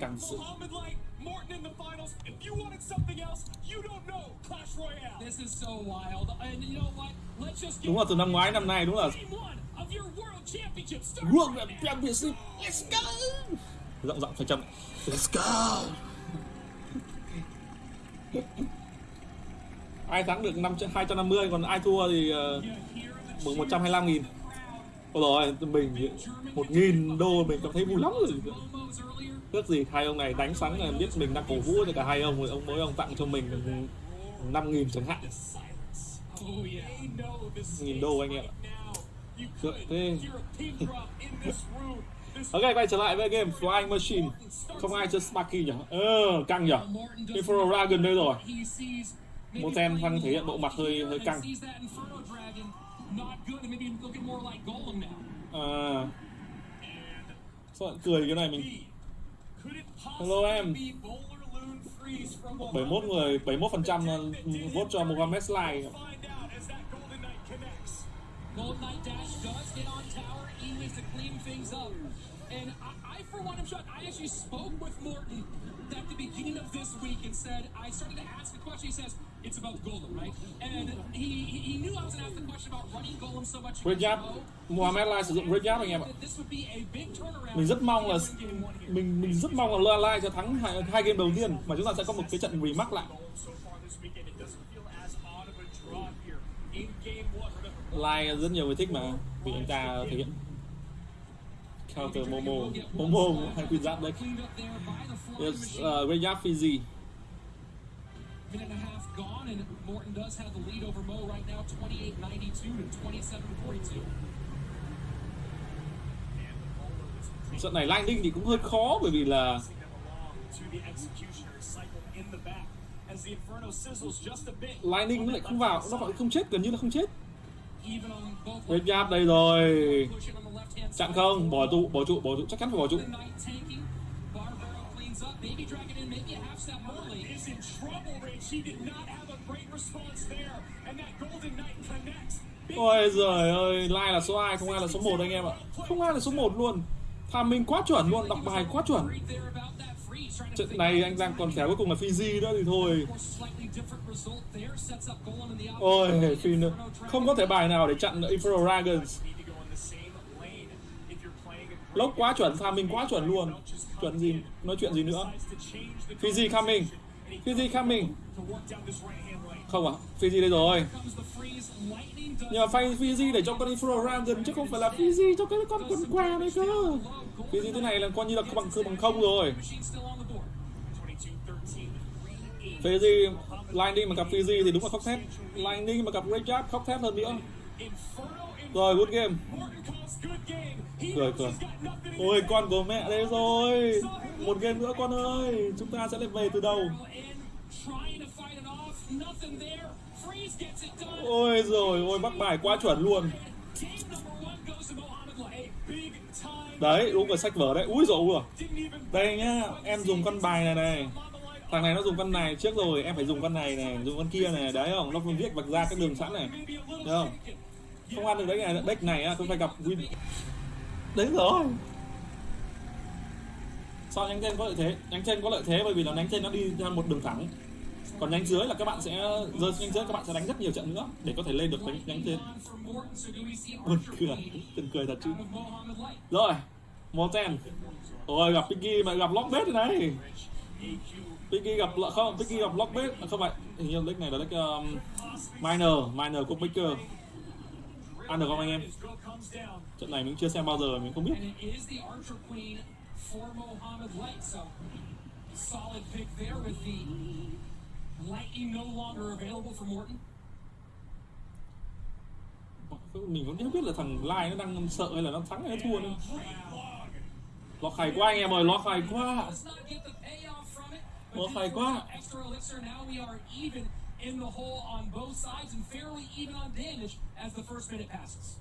căng sự Muhammad Light, Morton in the finals. If you wanted something else, you don't know Clash Royale. This is so wild. And you know what? Let's just get đúng là từ năm ngoái năm nay đúng là championship. World Championship Let's go Giọng giọng phải chậm Let's go Ai thắng được 5, 250 Còn ai thua thì uh, mừng 125 nghìn Ôi rồi mình một nghìn đô mình cảm thấy vui lắm rồi. Momos gì hai ông này đánh sáng là biết mình đang cổ vũ cho cả hai ông rồi ông mỗi ông tặng cho mình năm nghìn chẳng hạn. Nghìn đô anh em ạ. Được, thế- Ok quay trở lại với game Flying Machine. Không ai chơi Sparky nhỉ? Ờ căng nhỉ? Inferno Infernal Dragon đây rồi. Một tem thể hiện bộ mặt hơi- hơi căng. Sees that Inferno Dragon not good and maybe looking more like Golem now. À Sao lại cười cái này mình could it Hello, em. be Bowler Loon Freeze from 71 người 71% vote cho Mohamed Sly Find out as that Golden Knight connects. Golden Knight Dash does get on tower, Eways to clean things up. And I, I, for one, am shocked. I actually spoke with Morton at the beginning of this week and said, I started to ask the question. He says, it's about Golem, right? And he, he knew I was going to ask the question about running Golem so much. Great job Mohamed Sly sử dụng Great job anh em ạ. Mình rất mong là mình mình rất mong là Lai sẽ thắng hai, hai game đầu tiên mà chúng ta sẽ có một cái trận rematch lại. Lai rất nhiều người thích mà vì anh ta thể hiện counter Momo. Momo hay Queen Giáp đấy. Yes, uh, Giáp Fizzy Minute and a half gone, and Morton does have the lead over Moe right now, 28-92 to 27-42. trận này Lightning thì cũng hơi khó bởi vì là Lightning lại không vào nó lại không chết gần như là không chết. Even on đây rồi. Chặn không bỏ trụ bỏ trụ bỏ trụ chắc chắn phải bỏ trụ. Cleans up. Baby Dragon in, maybe a half step early. is in trouble, Rich. He did not have a great response there. And that Golden Knight connects. Ôi giời ơi, Lai là số 2, không ai là số 1 anh em ạ Không ai là số 1 luôn Tham minh quá chuẩn luôn, đọc bài quá chuẩn Trận này anh Giang còn khéo cuối cùng là Fiji nữa thì thôi. Ôi, Phi nữa Không có thể bài nào để chặn Infernal Dragons need to go in the same lane if you're playing a great Lốc quá chuẩn, tham minh quá chuẩn luôn. Chuẩn gì, nói chuyện gì nữa? Fiji coming. Fiji coming. Không à, Fiji đây rồi. Nhờ the Nhưng mà phay Fiji để cho con Infernal Dragon chứ không phải là Fiji cho cái con quần què đấy cơ. Fiji thế này là coi như là bằng cứ bằng không rồi. Fiji, Lightning mà gặp Fiji thì đúng là khóc thét. Lightning mà gặp Red Giáp khóc thét hơn nữa. Rồi, good game. Cười, cười. Ôi con của mẹ đây rồi Một game nữa con ơi Chúng ta sẽ lên về từ đầu. Ôi rồi ôi bắt bài quá chuẩn luôn. Đấy đúng rồi sách vở đấy Úi rồi Đây nhá Em dùng con bài này này. Thằng này nó dùng con này trước rồi Em phải dùng con này này Dùng con kia này Đấy không Nó viết vạch ra các đường sẵn này Thấy không. Không ăn được đấy này Deck này á Không phải gặp win. Đấy rồi. Sao nhánh trên có lợi thế? Nhánh trên có lợi thế bởi vì là nhánh trên nó đi theo một đường thẳng. Còn nhánh dưới là các bạn sẽ rơi nhánh dưới các bạn sẽ đánh rất nhiều trận nữa để có thể lên được nhánh, nhánh trên. Buồn cười từng cười thật chứ. Rồi một ten ôi gặp Piggy mà gặp Lockbait rồi này. Piggy gặp không Piggy gặp Lockbait không phải hình như deck này là deck um, minor minor của Baker ăn được không anh em trận này mình chưa xem bao giờ mình không biết And it is the archer queen for Mohamed Light, so solid pick there with the lightning no longer available for Morton. mình cũng không biết là thằng Lai nó đang sợ hay là nó thắng hay nó thua nữa lọt khải quá anh em ơi lọt khải quá phải due quá. In the hole on both sides and fairly even on damage as the first minute passes.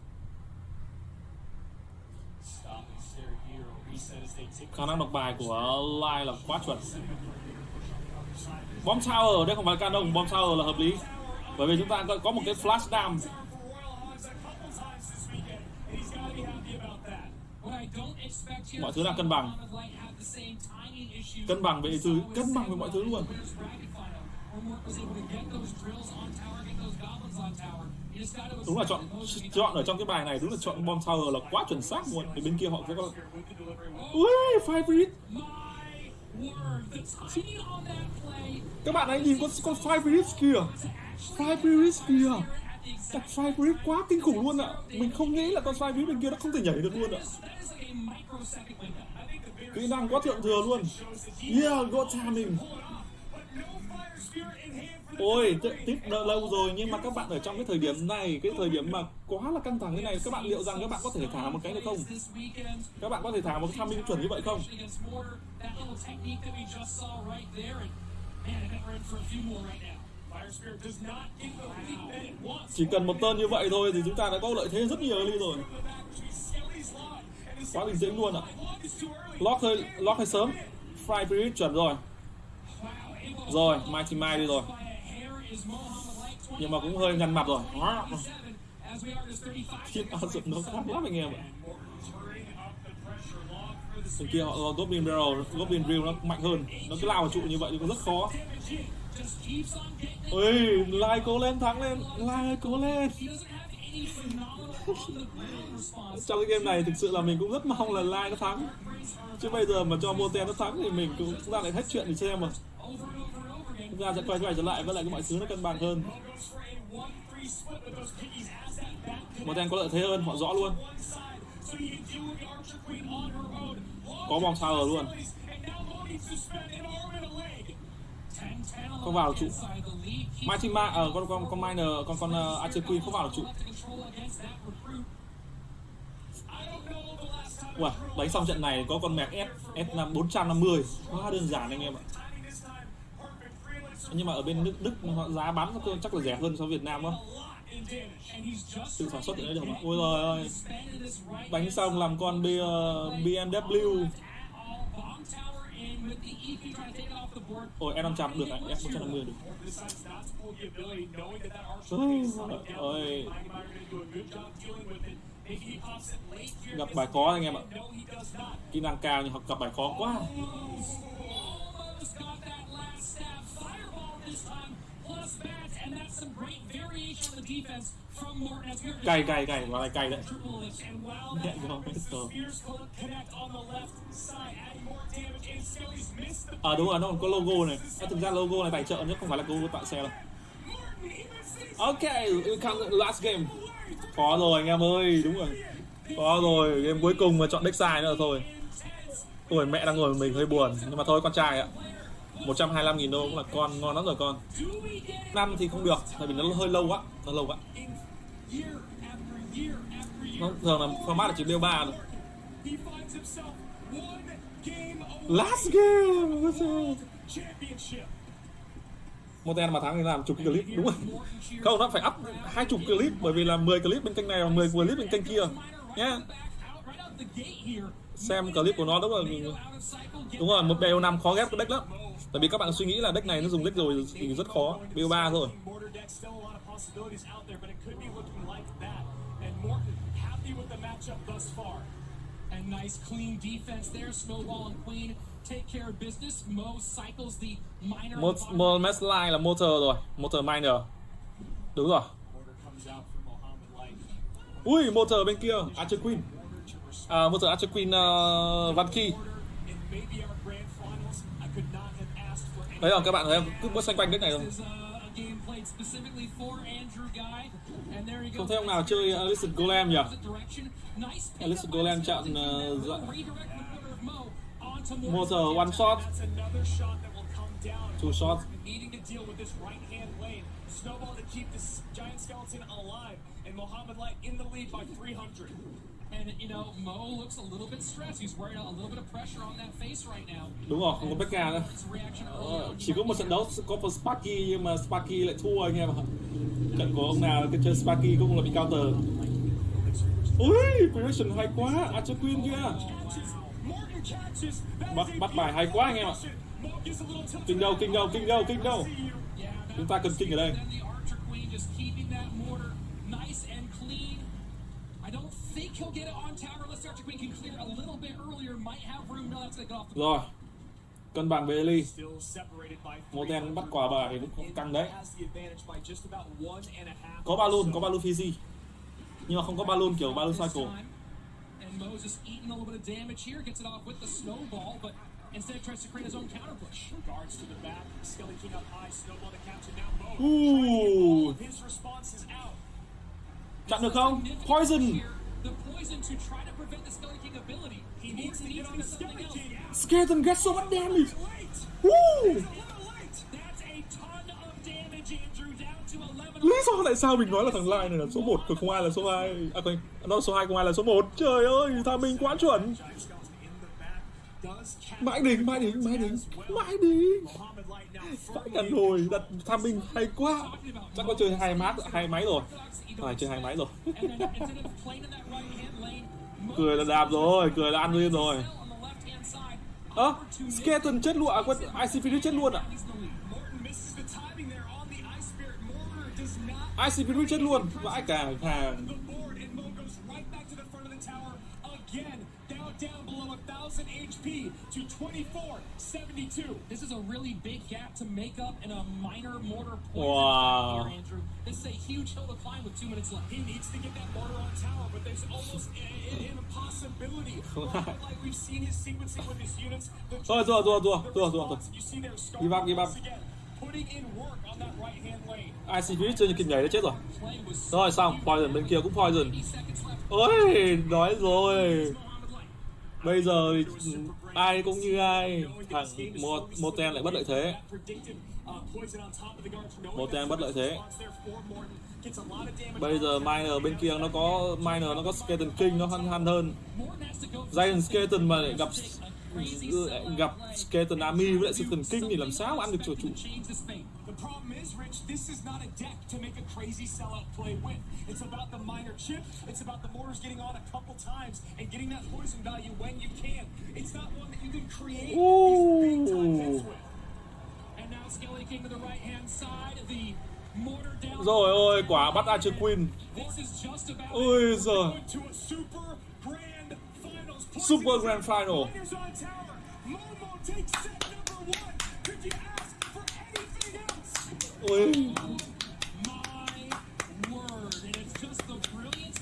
Khả năng đọc bài của Lai là quá chuẩn. Bomb Tower đây không phải canon Bomb Tower là hợp lý. Bởi vì chúng ta có, một cái flash here Mọi thứ là cân bằng. Cân bằng về thứ cân bằng về mọi thứ. luôn đúng là chọn chọn ở trong cái bài này đúng là chọn bom tower là quá chuẩn xác luôn. Thì bên kia họ sẽ có ui five minutes các bạn hãy nhìn con con five minutes kìa. Five minutes kìa. Đặt five minutes quá kinh khủng luôn ạ. Mình không nghĩ là con five minutes bên kia nó không thể nhảy được luôn ạ. À. kỹ năng quá thượng thừa luôn. Yeah, got timing ôi tiếp đợi lâu rồi, nhưng mà các bạn ở trong cái thời điểm này, cái thời điểm mà quá là căng thẳng thế này, các bạn liệu rằng các bạn có thể thả một cái được không? Các bạn có thể thả một cái timing chuẩn như vậy không? Chỉ cần một tên như vậy thôi thì chúng ta đã có lợi thế rất nhiều đi rồi. Quá bình tĩnh luôn ạ. À. lock hơi lock hơi sớm. Fry period chuẩn rồi rồi, mai thì mai đi rồi. Nhưng mà cũng hơi nhăn mặt rồi. As we are just 35 Shit, áo dụng nó khác lắm anh em ạ. Thằng kia họ có Goblin Barrel, Goblin Drill nó mạnh hơn. Nó cứ lao vào trụ như vậy thì cũng rất khó. Just. Ôi, Lai cố lên, thắng lên. Lai cố lên. Trong cái game này thực sự là mình cũng rất mong là Lai nó thắng. Chứ bây giờ mà cho Moten nó thắng thì mình cũng ra lại hết chuyện để xem mà. Chúng ta sẽ quay quay trở lại với lại cái mọi thứ nó cân bằng hơn. Một for a 1-3 split with those piggies as that back Moten có lợi thế hơn, họ rõ luôn. Có bom tower luôn. Không vào trụ. Machima ở ờ, uh, con con con Miner, con con uh, Archer Queen không vào trụ. Wow, đánh xong trận này có con mẹc S S5 450 Quá đơn giản anh em ạ. Nhưng mà ở bên Đức, Đức họ giá bán chắc là rẻ hơn so với Việt Nam đó. Tự sản xuất thì nó được mà. Ôi rồi ơi. Bánh xong làm con B, ờ, BMW Ôi em 500 được ạ, em 150 được. Ôi, Gặp bài khó anh em ạ. Kỹ năng cao nhưng học gặp bài khó quá. Cày cày cày side, lại cày đấy. À đúng rồi, nó còn có logo này. À, Thực ra logo này tài trợ chứ không phải là logo tại xe đâu. Ok, we come last game. Có rồi anh em ơi, đúng rồi. Có rồi, game cuối cùng mà chọn deck sai nữa là thôi. Ôi mẹ đang ngồi mình hơi buồn Nhưng mà thôi con trai ạ. 125.000 đô cũng là con, ngon lắm rồi con. Năm thì không được, tại vì nó hơi lâu quá Nó lâu quá. Vâng, nó thường là format là chỉ đeo 3 thôi Last game Ôi Một tên mà thắng thì làm chục clip đúng rồi Không, nó phải up hai chục clip Bởi vì là 10 clip bên kênh này và 10 clip bên kênh kia. Nhá. Back. Xem clip của nó đúng là Đúng rồi, một BO5 khó ghép cái deck lắm. Tại vì các bạn suy nghĩ là deck này nó dùng deck rồi thì rất khó. BO3 thôi possibilities out there, but it could be looking like that. And Morton happy with the matchup thus far. And nice clean defense there. Snowball and Queen take care of business. Mo cycles the minor. Một, một match line là motor rồi Motor miner Đúng rồi. Ui, motor bên kia Archer Queen à, Motor Archer Queen uh, Van Key Đấy rồi các bạn thấy? Cứ bước xoay quanh deck này thôi Không thấy ông nào chơi Alicent Golem nhỉ? Direction. Nice pick Alicent up Golem by chọn Jones. uh, dạ- Redirect with order of Mo onto Morton. Motor one shot That's another shot that will come down. Two shot Needing to deal with this right hand lane. Snowball to keep this giant skeleton alive. And Mohammed Light in the lead by 300. And you know, Mo looks a little bit stressed. He's wearing a little bit of pressure on that face right now. Đúng rồi, không có Becca nữa. Ờ. Chỉ có một trận đấu có một Sparky nhưng mà Sparky lại thua anh em ạ. Trận của ông nào cái chơi Sparky cũng là bị counter. Ui, prediction hay quá, Archer Queen kia Bắt, bắt bài hay quá anh em ạ. Kinh đâu, kinh đâu, kinh đâu, kinh đâu. Chúng ta cần kinh ở đây rồi cân bằng separated by Moten bắt quả bà thì cũng căng đấy Has the advantage by just about one and a half. có có balloon Fiji nhưng mà không có balloon kiểu balloon this cycle. And Moses eating a little bit of damage here, gets it off with the snowball, but instead tries to create his own counter push. Guards to the back. Skelly King up high. Snowball to capture now. Mo. Ooh. His response is out. Chặn được không poison skeleton gets so much damage. Woo! A little late. That's a ton of damage, Andrew, down to 11. lý do tại sao mình nói là thằng Lai này là số 1 còn không ai là số 2 à không nó số 2 không ai là số 1 trời ơi thằng mình quá chuẩn mãi đỉnh mãi đỉnh mãi đỉnh mãi đỉnh phải cần hồi đặt tham minh hay quá. Chắc có chơi hai mát hai máy rồi. Phải chơi hai máy rồi. Cười là đạp rồi cười là ăn lên rồi. Ơ à, ơ skeleton chết luôn à quên ic Spirit chết luôn à? He's Ice Spirit. Chết luôn. Vãi cả hàng the board, and Mo goes right back to the front of the tower again. Now down below a thousand HP to 24 72. This is a really big gap to make up in a minor mortar point Wow. here, Andrew. This is a huge hill to climb with two minutes left. He needs to get that mortar on tower, but there's almost a, a- an impossibility. Muhammad Light, we've seen his sequencing with his units. The Thôi, thua, thua, thua, the thua, thua, response, thua. You see there, Star Give up, give up. once again, putting in work on that right hand lane. ic Spirit chơi như kịp nhảy đã chết rồi Play was rồi xong poison bên kia cũng poison 80 seconds left. ôi nói rồi Muhammad Light bây giờ thì ai cũng như ai, thằng một một tên lại bất lợi thế Một tên bất lợi thế. Bây giờ miner bên kia nó có miner nó có skeleton king, nó hăn hăn hơn giant skeleton mà lại gặp gặp skeleton army với lại skeleton king thì làm sao mà ăn được cho chủ this is not a deck to make a crazy sellout play with. It's about the minor chip. It's about the mortars getting on a couple times and getting that poison value when you can. It's not one that you can create these big time hits with. And now Skelly King to the right hand side. The mortar down. rồi ôi quả bắt Archer Queen This is just about ôi giời to a super grand finals. Super grand final. Miners on tower. Momo takes 我